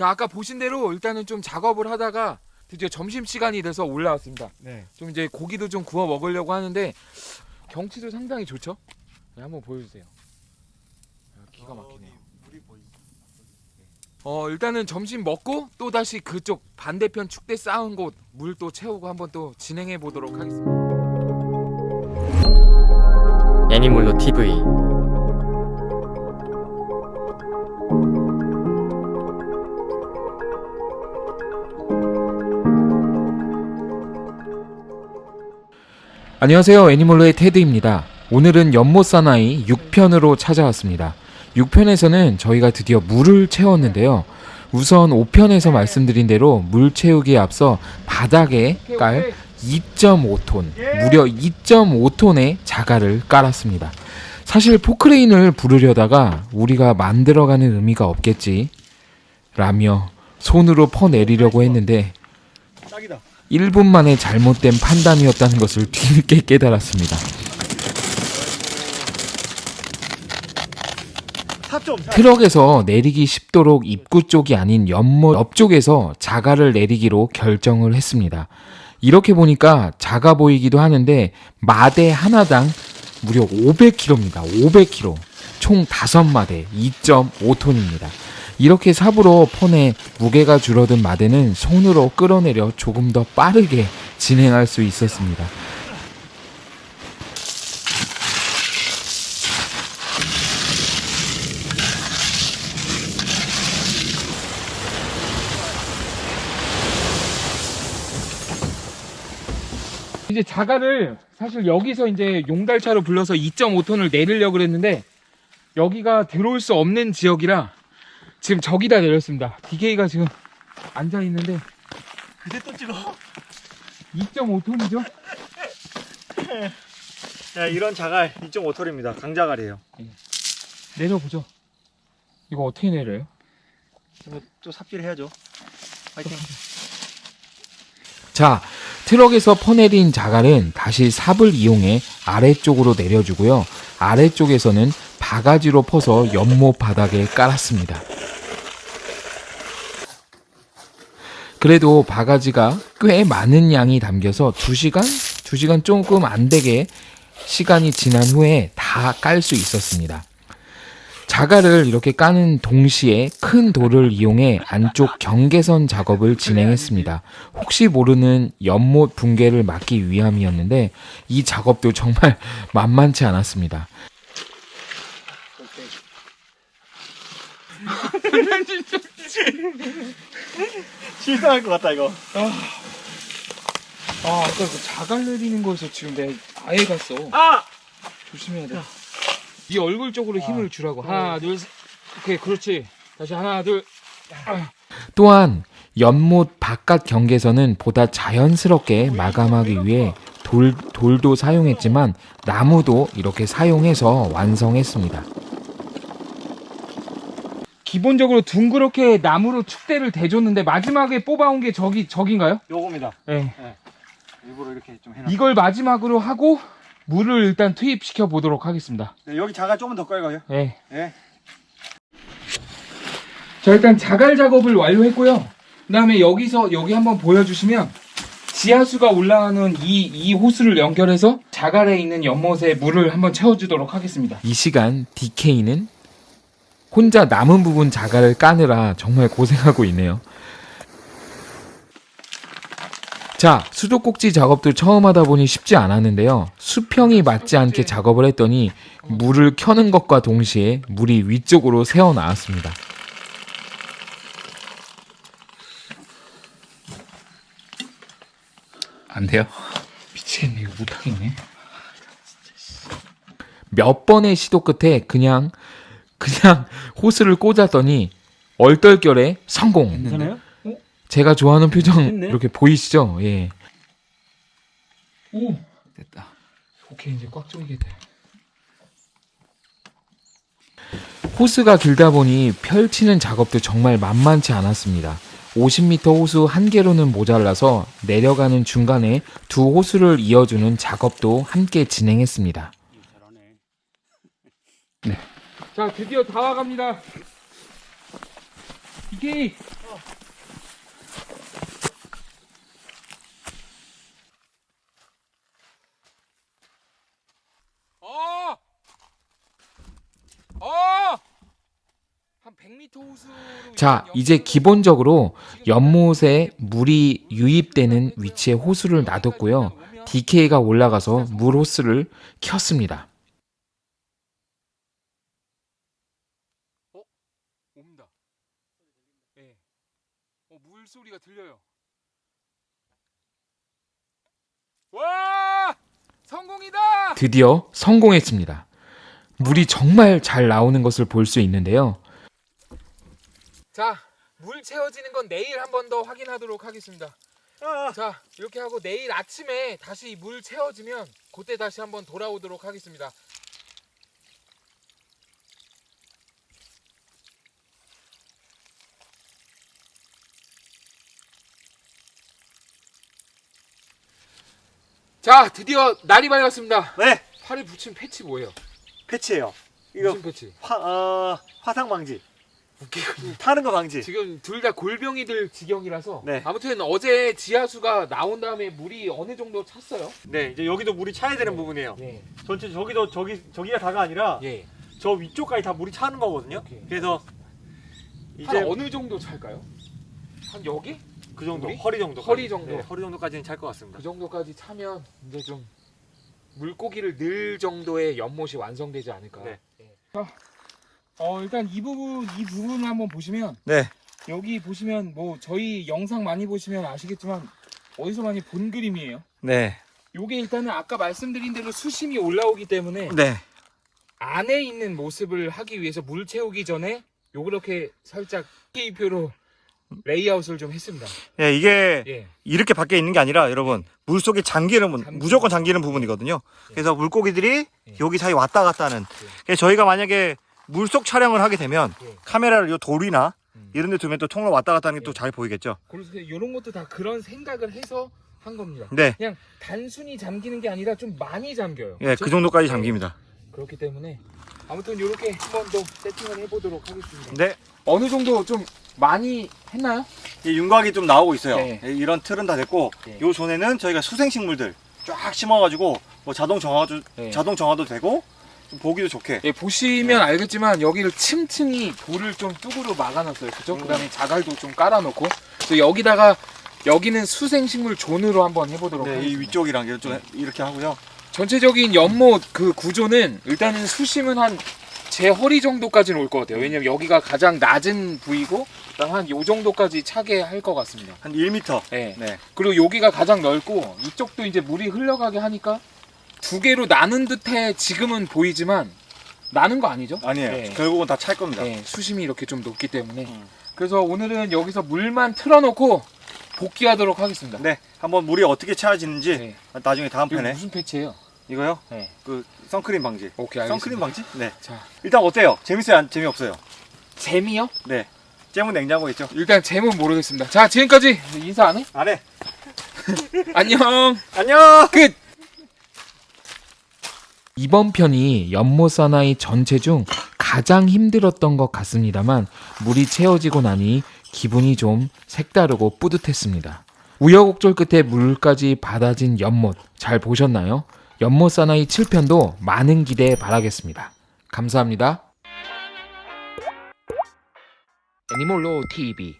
자 아까 보신 대로 일단은 좀 작업을 하다가 드디어 점심 시간이 돼서 올라왔습니다. 네. 좀 이제 고기도 좀 구워 먹으려고 하는데 경치도 상당히 좋죠. 네, 한번 보여주세요. 아, 기가 막히네요. 물이 보이. 어 일단은 점심 먹고 또 다시 그쪽 반대편 축대 쌓은 곳 물 또 채우고 한번 또 진행해 보도록 하겠습니다. 애니몰로 TV 안녕하세요 애니멀로의 테드입니다. 오늘은 연못 사나이 6편으로 찾아왔습니다. 6편에서는 저희가 드디어 물을 채웠는데요. 우선 5편에서 말씀드린 대로 물 채우기에 앞서 바닥에 깔 2.5톤, 무려 2.5톤의 자갈을 깔았습니다. 사실 포크레인을 부르려다가 우리가 만들어가는 의미가 없겠지 라며 손으로 퍼내리려고 했는데 딱이다. 1분 만에 잘못된 판단이었다는 것을 뒤늦게 깨달았습니다. 4.4. 트럭에서 내리기 쉽도록 입구 쪽이 아닌 연못 옆쪽에서 자갈을 내리기로 결정을 했습니다. 이렇게 보니까 작아 보이기도 하는데 마대 하나당 무려 500kg입니다. 500kg. 총 5마대 2.5톤입니다. 이렇게 삽으로 퍼내 무게가 줄어든 마대는 손으로 끌어내려 조금 더 빠르게 진행할 수 있었습니다. 이제 자갈을 사실 여기서 이제 용달차로 불러서 2.5톤을 내리려고 그랬는데 여기가 들어올 수 없는 지역이라 지금 저기다 내렸습니다. DK가 지금 앉아 있는데 그대 또 찍어. 2.5톤이죠? 야, 이런 자갈 2.5톨입니다. 강자갈이에요. 내려보죠. 이거 어떻게 내려요? 이거 또 삽질 해야죠. 파이팅. 자, 트럭에서 퍼내린 자갈은 다시 삽을 이용해 아래쪽으로 내려주고요. 아래쪽에서는 바가지로 퍼서 연못 바닥에 깔았습니다. 그래도 바가지가 꽤 많은 양이 담겨서 2시간? 2시간 조금 안 되게 시간이 지난 후에 다 깔 수 있었습니다. 자갈을 이렇게 까는 동시에 큰 돌을 이용해 안쪽 경계선 작업을 진행했습니다. 혹시 모르는 연못 붕괴를 막기 위함이었는데 이 작업도 정말 만만치 않았습니다. 실수할 것 같다, 이거. 아, 아까 그 자갈 내리는 거에서 지금 내가 아예 갔어. 아! 조심해야 돼. 이 얼굴 쪽으로 힘을 주라고. 하나, 둘, 셋. 오케이, 그렇지. 다시 하나, 둘. 또한 연못 바깥 경계선은 보다 자연스럽게 마감하기 위해 돌, 돌도 사용했지만 나무도 이렇게 사용해서 완성했습니다. 기본적으로 둥그렇게 나무로 축대를 대줬는데 마지막에 뽑아온 게 저기 저긴가요? 요겁니다. 네. 일부러 이렇게 좀 해놨. 이걸 마지막으로 하고 물을 일단 투입시켜 보도록 하겠습니다. 네, 여기 자갈 조금 더 깔고요. 네. 예. 자 일단 자갈 작업을 완료했고요. 그다음에 여기서 여기 한번 보여주시면 지하수가 올라가는 이, 이 호스를 연결해서 자갈에 있는 연못에 물을 한번 채워주도록 하겠습니다. 이 시간 DK는 혼자 남은 부분 자갈을 까느라 정말 고생하고 있네요. 자, 수도꼭지 작업도 처음 하다 보니 쉽지 않았는데요. 수평이 맞지 않게 작업을 했더니 물을 켜는 것과 동시에 물이 위쪽으로 새어 나왔습니다. 안 돼요? 미치겠네, 이거 못하겠네. 몇 번의 시도 끝에 그냥 그냥 호스를 꽂았더니 얼떨결에 성공. 괜찮아요? 제가 좋아하는 표정 됐네. 이렇게 보이시죠? 예. 오, 됐다. 오케이 이제 꽉 조이게 돼. 호스가 길다 보니 펼치는 작업도 정말 만만치 않았습니다. 50m 호수 한 개로는 모자라서 내려가는 중간에 두 호수를 이어주는 작업도 함께 진행했습니다. 네. 자, 드디어 다 와갑니다. 이게 어! 어! 한 100m 호수로 자, 이제 기본적으로 연못에 물이 유입되는 위치에 호수를 놔뒀고요. DK가 올라가서 물 호스를 켰습니다. 어? 옵니다. 예. 어, 물 소리가 들려요. 와! 성공이다! 드디어 성공했습니다. 물이 정말 잘 나오는 것을 볼 수 있는데요. 자, 물 채워지는 건 내일 한 번 더 확인하도록 하겠습니다. 아, 자, 이렇게 하고 내일 아침에 다시 물 채워지면 그때 다시 한번 돌아오도록 하겠습니다. 자, 드디어 날이 밝았습니다. 네, 팔에 붙인 패치 뭐예요? 패치예요. 이거 무슨 패치? 화, 어, 화상 방지. 웃기군요. 타는 거 방지. 지금 둘 다 골병이 들 지경이라서 네. 아무튼 어제 지하수가 나온 다음에 물이 어느 정도 찼어요. 네, 이제 여기도 물이 차야 되는 부분이에요. 네. 전체 저기도 저기 저기가 다가 아니라 예. 저 위쪽까지 다 물이 차는 거거든요. 오케이. 그래서 이제 어느 정도 찰까요? 한 여기? 그 정도, 물이? 허리 정도, 허리 정도. 네, 허리 정도까지는 찰 것 같습니다. 그 정도까지 차면 이제 좀 물고기를 넣을 정도의 연못이 완성되지 않을까. 네. 자, 어 일단 이 부분 이 부분을 한번 보시면 네, 여기 보시면 뭐 저희 영상 많이 보시면 아시겠지만 어디서 많이 본 그림이에요. 네, 요게 일단은 아까 말씀드린 대로 수심이 올라오기 때문에 네, 안에 있는 모습을 하기 위해서 물 채우기 전에 요렇게 살짝 K표로 레이아웃을 좀 했습니다. 예, 이게 예. 이렇게 밖에 있는 게 아니라 여러분 물 속에 잠기는 분- 잠기는 무조건 잠기는 부분이거든요. 그래서 물고기들이 예. 여기 사이 왔다 갔다 하는. 그래서 저희가 만약에 물속 촬영을 하게 되면 예. 카메라를 요 돌이나 음. 이런 데 두면 또 통로 왔다 갔다 하는 게 또 잘 보이겠죠. 그래서 이런 것도 다 그런 생각을 해서 한 겁니다. 네, 그냥 단순히 잠기는 게 아니라 좀 많이 잠겨요. 예? 그 정도까지 잠깁니다. 그렇기 때문에 아무튼 이렇게 한번 더 세팅을 해보도록 하겠습니다. 네, 어느 정도 좀 많이 했나요? 이 윤곽이 좀 나오고 있어요. 네. 예, 이런 틀은 다 됐고, 네. 요 존에는 저희가 수생식물들 쫙 심어가지고 뭐 자동 정화도 네. 자동 정화도 되고 좀 보기도 좋게. 예, 보시면 알겠지만 여기를 층층이 돌을 좀 뚝으로 막아놨어요. 그죠? 음. 그 다음에 자갈도 좀 깔아놓고 또 여기다가 여기는 수생식물 존으로 한번 해보도록 네, 이 하겠습니다. 위쪽이랑 이렇게 좀 이렇게 하고요. 전체적인 연못 그 구조는 일단은 수심은 한 제 허리 정도까지는 올 것 같아요. 왜냐면 여기가 가장 낮은 부위고 그다음 한요 정도까지 차게 할 것 같습니다. 한 1m. 네. 네. 그리고 여기가 가장 넓고 이쪽도 이제 물이 흘러가게 하니까 두 개로 나눈 듯해 지금은 보이지만 나는 거 아니죠? 아니에요. 네. 결국은 다 찰 겁니다. 네, 수심이 이렇게 좀 높기 때문에 음. 그래서 오늘은 여기서 물만 틀어놓고 복귀하도록 하겠습니다. 네, 한번 물이 어떻게 차지는지 네. 나중에 다음 편에 무슨 패치예요? 이거요. 네. 그 선크림 방지. 오케이 알겠습니다. 선크림 방지? 네. 자 일단 어때요? 재밌어요? 안 재미없어요? 재미요? 네. 잼은 냉장고에 있죠? 일단 재문 모르겠습니다. 자 지금까지 인사 안 해? 안 해. 안녕. 안녕. 끝. 이번 편이 연못 사나이 전체 중 가장 힘들었던 것 같습니다만 물이 채워지고 나니 기분이 좀 색다르고 뿌듯했습니다. 우여곡절 끝에 물까지 받아진 연못 잘 보셨나요? 연못 사나이 7편도 많은 기대 바라겠습니다. 감사합니다. 애니몰로 TV